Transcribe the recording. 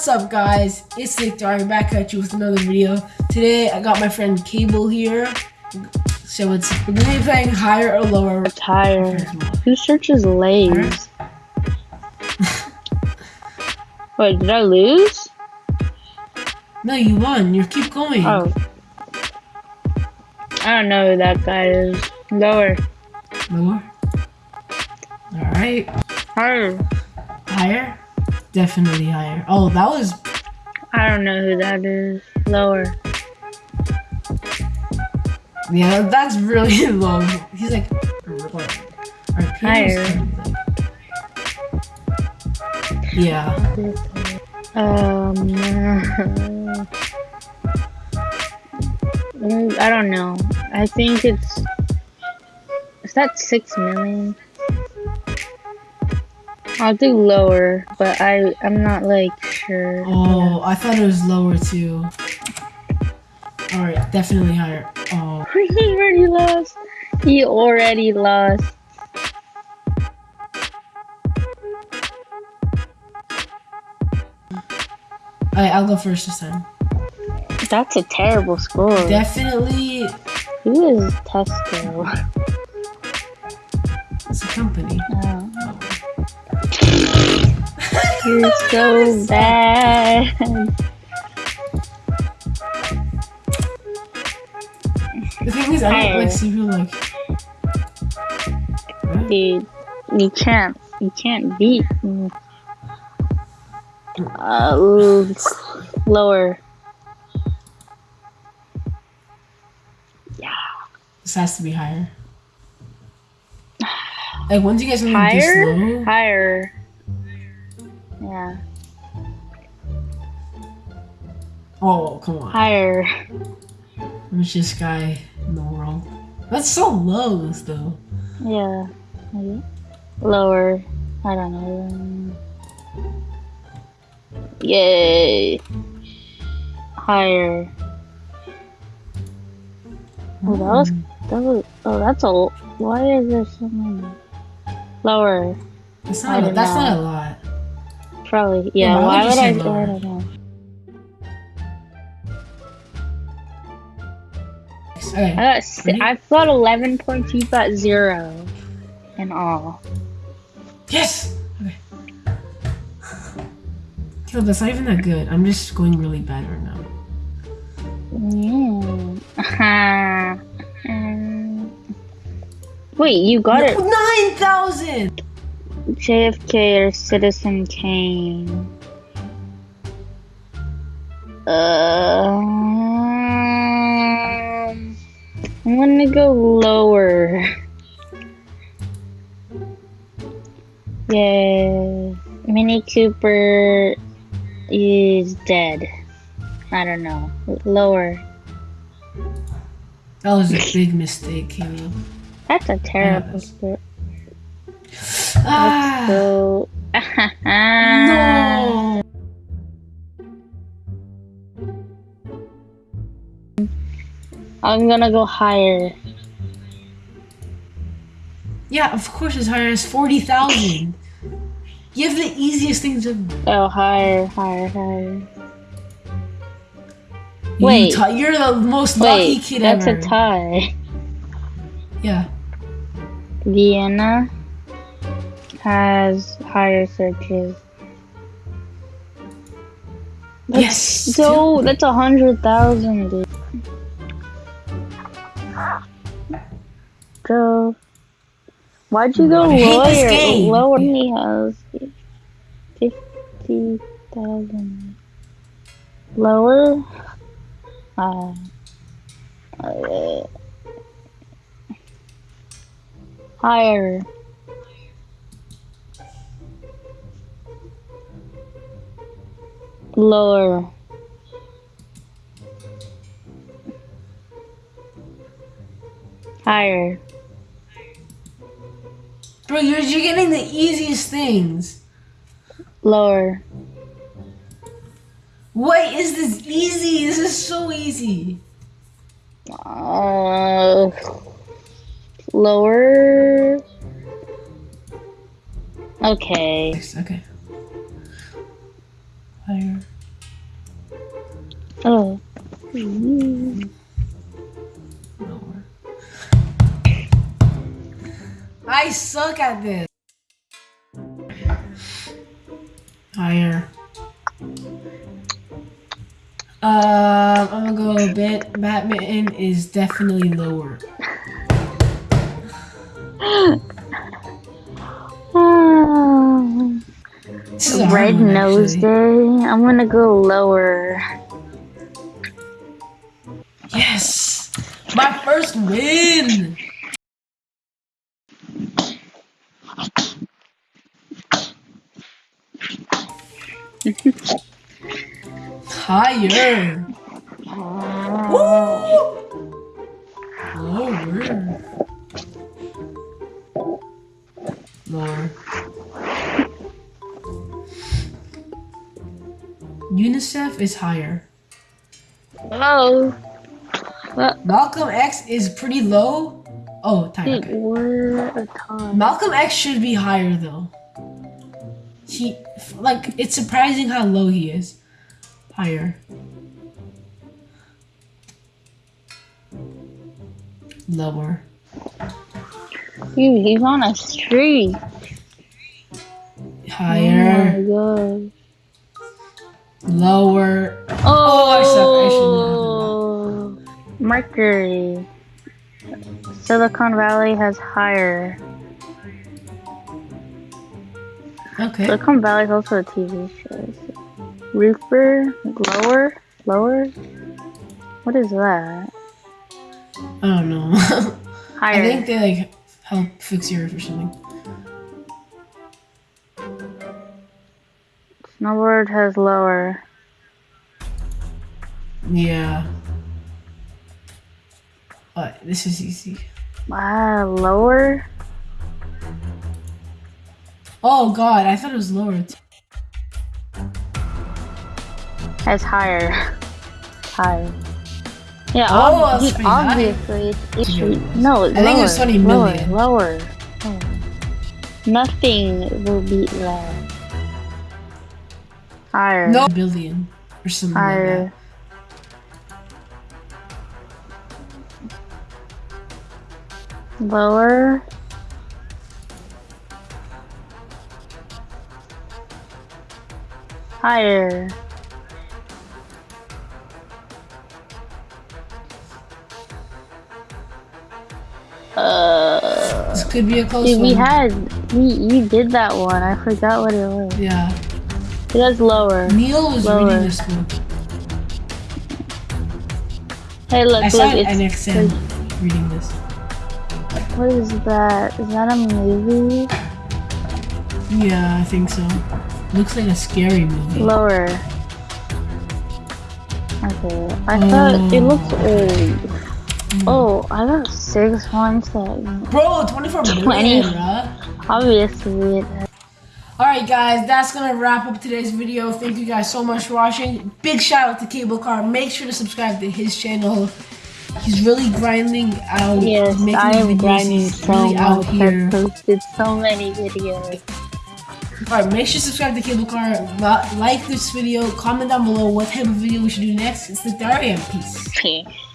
What's up guys? It's Nick Dari back at you with another video. Today I got my friend Cable here. So it's we're gonna be playing higher or lower. It's higher. Who searches lays? Wait, did I lose? No, you won. You keep going. Oh. I don't know who that guy is. Lower. Lower. All right. Higher. Higher. Definitely higher. Oh, that was. I don't know who that is. Lower. Yeah, that's really low. He's like. Higher. Yeah. Um. I don't know. I think it's. Is that six million? I'll do lower, but I I'm not like sure. Oh, I thought it was lower too. All right, definitely higher. Oh. he already lost. He already lost. Alright, I'll go first this time. That's a terrible score. Definitely. Who is Tesco? It's a company. Oh. You're so bad. The thing is, I don't like cereal like. Dude, you can't, you can't beat me. Uh, ooh, lower. Yeah. This has to be higher. Like, when you guys want higher? to slow? Higher. Yeah. Oh, come on. Higher. This guy in the world? That's so low, though. Yeah. Maybe. Lower. I don't know. Yay. Higher. Oh, that was, that was, oh, that's a, why is there so many? Lower. That's not, a, that's not a lot. Probably, yeah, Yeah, why would I, I don't know. Okay. I got, si- I've got 11 points, you've got zero. In all. Yes! Okay. That's not even that good. I'm just going really bad right now. Yeah. Um, Wait, you got it. 9,000! JFK or Citizen Kane? Um, I'm gonna go lower. Yeah, Mini Cooper is dead. I don't know. Lower. That was a big mistake, Caleb. That's a terrible Yes. Ah! So. No! I'm gonna go higher. Yeah, of course it's higher. It's 40,000. You have the easiest things to. Oh, higher, higher, higher. Wait. ti- you're the most lucky Wait, kid that's ever. That's a tie. Yeah. Vienna has higher searches. That's Yes, So that's a hundred thousand. So why'd you go I hate this lower? Lower only has fifty thousand. Lower. Uh, uh, higher. Lower. Higher. Bro, you're, you're getting the easiest things. Lower. What is this easy? This is so easy. Uh, lower. Okay. Okay. Higher. Lower. I suck at this. Higher. Um, I'm gonna go a bit. Badminton is definitely lower. Red nose day. I'm gonna go lower. Yes! My first win! Higher! Woo! Lower. Lower. UNICEF is higher. Oh, Malcolm X is pretty low. Oh, time. wait, Okay. we're a time. Malcolm X should be higher though. He, like, it's surprising how low he is. Higher. Lower. Dude, he's on a streak. Higher. Oh my Lower. god. Oh, I Oh, Mercury. Silicon Valley has higher. Okay. Silicon Valley is also a TV show. Roofer, lower, lower. What is that? I don't know. higher. I think they like help fix yours or something. Snowboard has lower. Yeah. But this is easy. Ah, lower. Oh god, I thought it was lower. t- Has higher. Higher. Yeah, Oh, ob- that's dude, high. obviously it's, it's no. It's I think it was lower, 20 million. Lower. lower. Oh. Nothing will beat that. Higher. No billion or something like Higher. that. Lower. Higher. Uh, This could be a close dude, one. we had we you did that one. I forgot what it was. Yeah. It was lower. Neil was Lower. reading this book. Hey, look, I look. saw it It's, NXN reading this. What is that? Is that a movie? Yeah, I think so. Looks like a scary movie. Lower. Okay. I thought it oh. looked old. Hmm. Oh, I got six ones that Bro, 24 20. million, obviously Alright guys, that's gonna wrap up today's video. Thank you guys so much for watching. Big shout out to Cable Car. Make sure to subscribe to his channel. He's really grinding out. Yes, making I am grinding so really out much. here. I posted so many videos. Alright, make sure to subscribe to Cable Car. Like this video. Comment down below what type of video we should do next. It's the Daria. Peace. Okay.